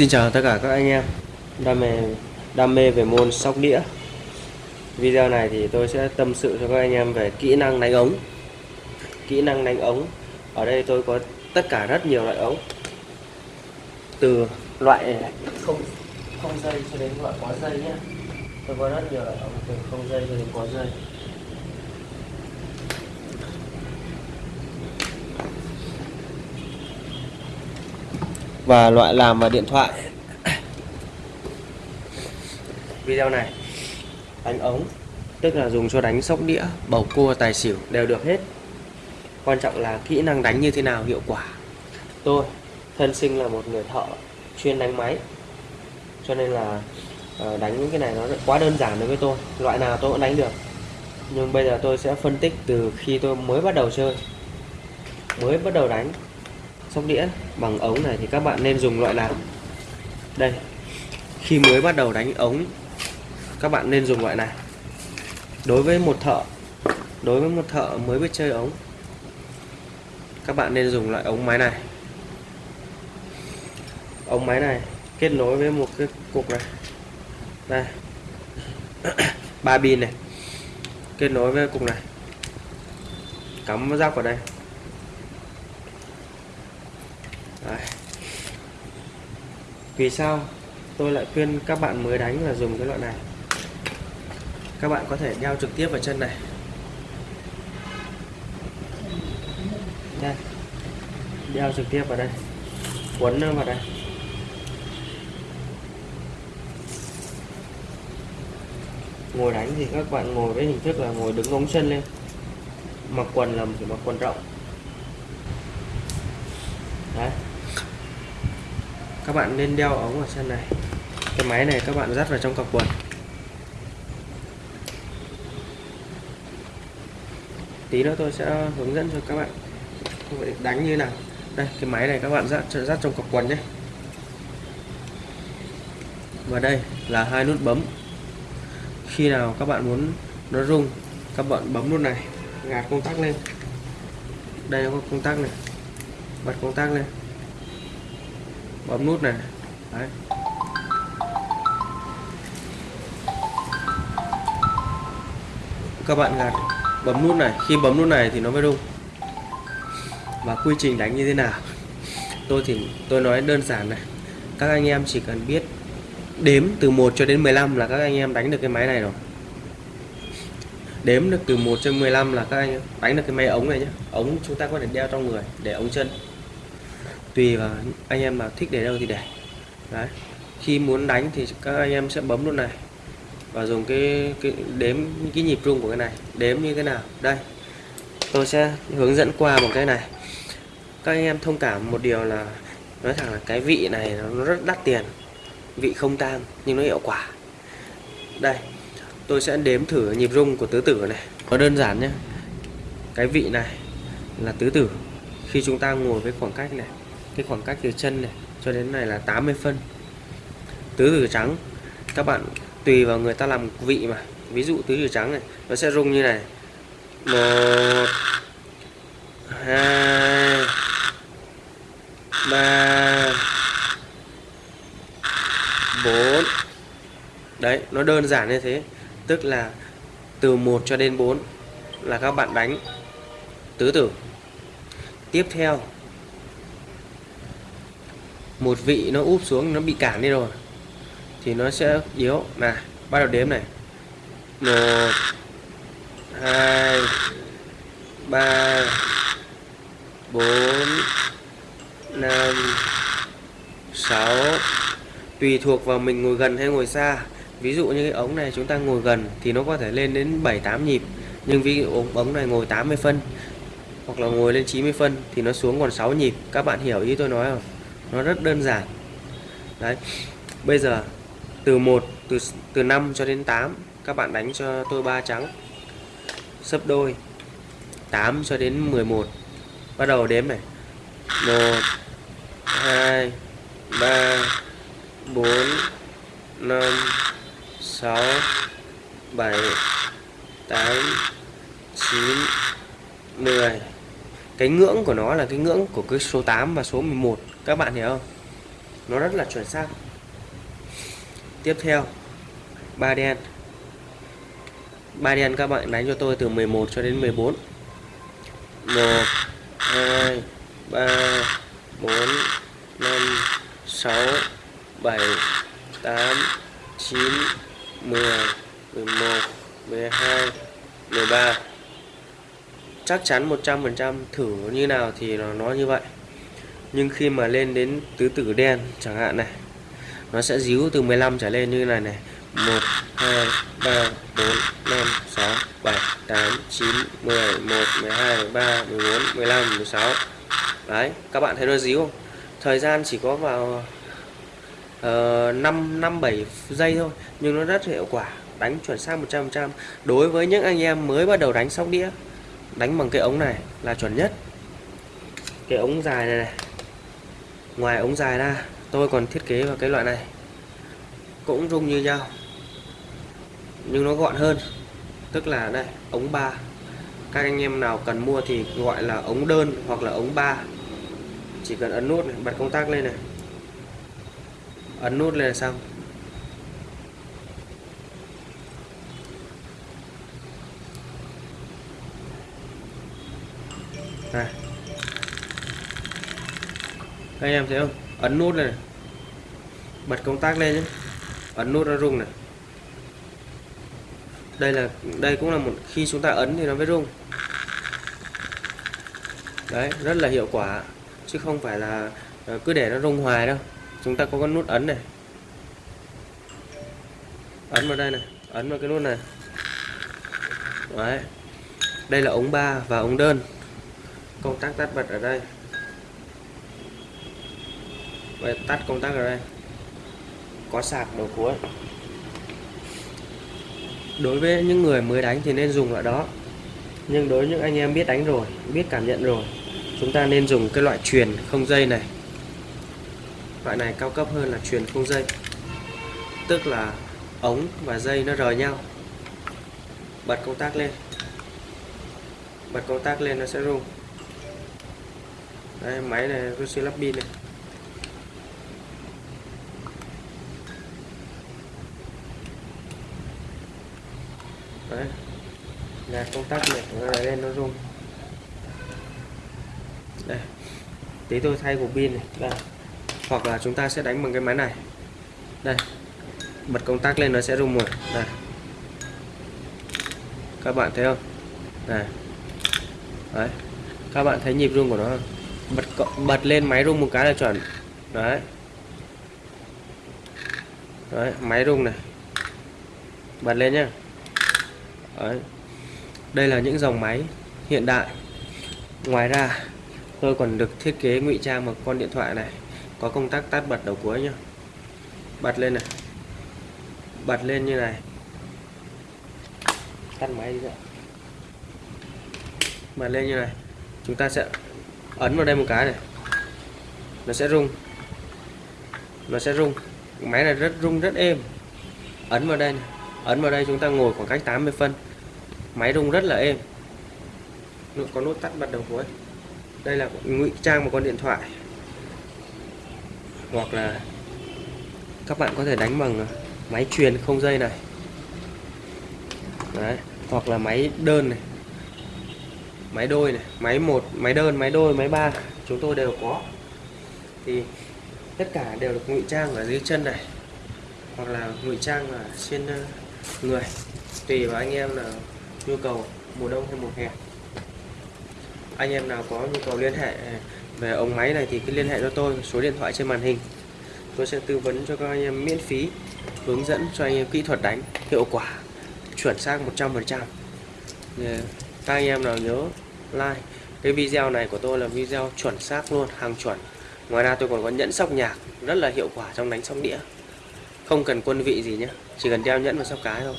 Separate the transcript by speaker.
Speaker 1: Xin chào tất cả các anh em đam mê đam mê về môn sóc đĩa. Video này thì tôi sẽ tâm sự cho các anh em về kỹ năng đánh ống. Kỹ năng đánh ống. Ở đây tôi có tất cả rất nhiều loại ống. Từ loại không không dây cho đến loại có dây nhé. Tôi có rất nhiều loại ống từ không dây cho đến có dây. Và loại làm và điện thoại. Video này đánh ống, tức là dùng cho đánh sóc đĩa, bầu cua, tài xỉu đều được hết. Quan trọng là kỹ năng đánh như thế nào hiệu quả. Tôi thân sinh là một người thợ chuyên đánh máy, cho nên là ờ, đánh những cái này nó quá đơn giản đối với tôi. Loại nào tôi cũng đánh được. Nhưng bây giờ tôi sẽ phân tích từ khi tôi mới bắt đầu chơi. Mới bắt đầu đánh sóc đĩa. Bằng ống này thì các bạn nên dùng loại nào? Đây. Khi mới bắt đầu đánh ống, các bạn nên dùng loại này đối với một thợ, đối với một thợ mới biết chơi ống, các bạn nên dùng loại ống máy này. Ống máy này kết nối với một cái cục này. Đây. Ba pin này. Kết nối với cục này. Cắm rác vào đây. Đấy. vì sao tôi lại khuyên các bạn mới đánh là dùng cái loại này? Các bạn có thể đeo trực tiếp vào chân này. Đây. Đeo trực tiếp vào đây. Quấn nó vào đây. Ngồi đánh thì các bạn ngồi với hình thức là ngồi đứng ống chân lên. Mặc quần là chỉ mặc quần rộng đấy các bạn nên đeo ống ở chân này. Cái máy này các bạn dắt vào trong cặp quần. Tí nữa tôi sẽ hướng dẫn cho các bạn. Vậy đánh như nào. Đây, cái máy này các bạn dắt dắt trong cọc quần nhé. Và đây là hai nút bấm. Khi nào các bạn muốn nó rung, các bạn bấm nút này gạt công tắc lên. Đây, có công tắc này. Bật công tắc lên bấm nút này. Đấy. các bạn gạt. Bấm nút này. Khi bấm nút này thì nó mới rung. Và quy trình đánh như thế nào? Tôi thì, tôi nói đơn giản này. Các anh em chỉ cần biết đếm từ 1 cho đến 15 là các anh em đánh được cái máy này rồi. Đếm được từ 1 cho 15 là các anh đánh được cái máy ống này nhé ống chúng ta có thể đeo trong người để ống chân tùy vào anh em mà thích để đâu thì để. Đấy. Khi muốn đánh thì các anh em sẽ bấm luôn này. Và dùng cái, cái đếm cái nhịp rung của cái này. Đếm như thế nào? Đây. Tôi sẽ hướng dẫn qua một cái này. Các anh em thông cảm một điều là nói thẳng là cái vị này nó rất đắt tiền. Vị không tang nhưng nó hiệu quả. Đây. Tôi sẽ đếm thử nhịp rung của tứ tử này. Nó đơn giản nhé. Cái vị này là tứ tử. Khi chúng ta ngồi với khoảng cách này cái khoảng cách từ chân này, cho đến này là 80 phân. Tứ tử trắng, các bạn tùy vào người ta làm vị mà. Ví dụ tứ tử trắng này, nó sẽ rung như này. Một, hai, ba, bốn. Đấy, nó đơn giản như thế. Tức là từ 1 cho đến 4 là các bạn đánh tứ tử. Tiếp theo một vị nó úp xuống, nó bị cản đi rồi. Thì nó sẽ yếu. Này bắt đầu đếm này. Một, hai, ba, bốn, năm, sáu. Tùy thuộc vào mình ngồi gần hay ngồi xa. Ví dụ như cái ống này chúng ta ngồi gần thì nó có thể lên đến 7 8 nhịp. Nhưng ví dụ ống này ngồi 80 phân hoặc là ngồi lên 90 phân thì nó xuống còn 6 nhịp. Các bạn hiểu ý tôi nói không? Nó rất đơn giản. Đấy. Bây giờ, từ 1 từ từ 5 cho đến 8 các bạn đánh cho tôi ba trắng. Sấp đôi. 8 cho đến 11 bắt đầu đếm này. 1 2 3 4 5 6 7 8 9 10 cái ngưỡng của nó là cái ngưỡng của cái số 8 và số 11 các bạn hiểu không? Nó rất là chuẩn xác. Tiếp theo, ba đen. Ba đen các bạn đánh cho tôi từ 11 cho đến 14 1 2 3 4 5 6 7 8 9 10 11 12 13 chắc chắn 100% thử như nào thì nó nói như vậy nhưng khi mà lên đến tứ tử đen chẳng hạn này nó sẽ díu từ 15 trở lên như này này. 1 2 3 4 5 6 7 8 9 10 11 12 13 14 15 16 đấy các bạn thấy nó díu không? Thời gian chỉ có vào uh, 5 5 7 giây thôi nhưng nó rất hiệu quả đánh chuẩn xác 100% đối với những anh em mới bắt đầu đánh sóc đĩa đánh bằng cái ống này là chuẩn nhất. Cái ống dài này, này ngoài ống dài ra, tôi còn thiết kế vào cái loại này. Cũng rung như nhau, nhưng nó gọn hơn. Tức là đây, ống 3 các anh em nào cần mua thì gọi là ống đơn hoặc là ống 3 chỉ cần ấn nút này, bật công tắc lên này. Ấn nút lên là xong. Này các anh em thấy không? Ấn nút này bật công tắc lên nhé. Ấn nút nó rung này. Đây là, đây cũng là một, khi chúng ta ấn thì nó mới rung. Đấy, rất là hiệu quả. Chứ không phải là ờ, cứ để nó rung hoài đâu. Chúng ta có con nút ấn này. Ấn vào đây này, ấn vào cái nút này. Đấy. Đây là ống 3 và ống đơn. Công tắc tắt bật ở đây. Vậy tắt công tắc rồi đây. Có sạc đầu cuối đối với những người mới đánh thì nên dùng loại đó. Nhưng đối với những anh em biết đánh rồi, biết cảm nhận rồi, chúng ta nên dùng cái loại truyền không dây này. Loại này cao cấp hơn là truyền không dây. Tức là ống và dây nó rời nhau. Bật công tắc lên. Bật công tắc lên nó sẽ rung. Đây máy này tôi sẽ lắp pin này. Đấy. Là công tắc này nó lên nó rung đây. Tí tôi thay cục pin này. Đây. Hoặc là chúng ta sẽ đánh bằng cái máy này. Đây. Bật công tắc lên nó sẽ rung một. Đây. Các bạn thấy không? Này đấy. Các bạn thấy nhịp rung của nó không? Bật bật lên máy rung một cái là chuẩn. Đấy. Đấy, máy rung này. Bật lên nhá đấy. đây là những dòng máy hiện đại. Ngoài ra, tôi còn được thiết kế ngụy trang một con điện thoại này, có công tắc tắt bật đầu cuối nhá. Bật lên này. Bật lên như này. Tắt máy đi ạ bật lên như này. Chúng ta sẽ ấn vào đây một cái này. Nó sẽ rung. Nó sẽ rung. Máy này rất rung, rất êm. Ấn vào đây này ấn vào đây chúng ta ngồi khoảng cách 80 phân. Máy rung rất là êm. Có nút tắt bật đầu cuối. Đây là ngụy trang một con điện thoại. Hoặc là các bạn có thể đánh bằng máy truyền không dây này. Đấy. hoặc là máy đơn này. Máy đôi này, máy một, máy đơn, máy đôi, máy ba. Chúng tôi đều có. Thì tất cả đều được ngụy trang ở dưới chân này. Hoặc là ngụy trang ở trên ờ, người, tùy vào anh em là nhu cầu mùa đông hay mùa hè. Anh em nào có nhu cầu liên hệ về ống máy này thì cứ liên hệ cho tôi, số điện thoại trên màn hình. Tôi sẽ tư vấn cho các anh em miễn phí, hướng dẫn cho anh em kỹ thuật đánh, hiệu quả, chuẩn xác 100% các anh em nào nhớ like cái video này của tôi là video chuẩn xác luôn, hàng chuẩn. Ngoài ra tôi còn có nhẫn sóc nhạc, rất là hiệu quả trong đánh sóc đĩa. Không cần quân vị gì nhé chỉ cần đeo nhẫn và sóc cái thôi.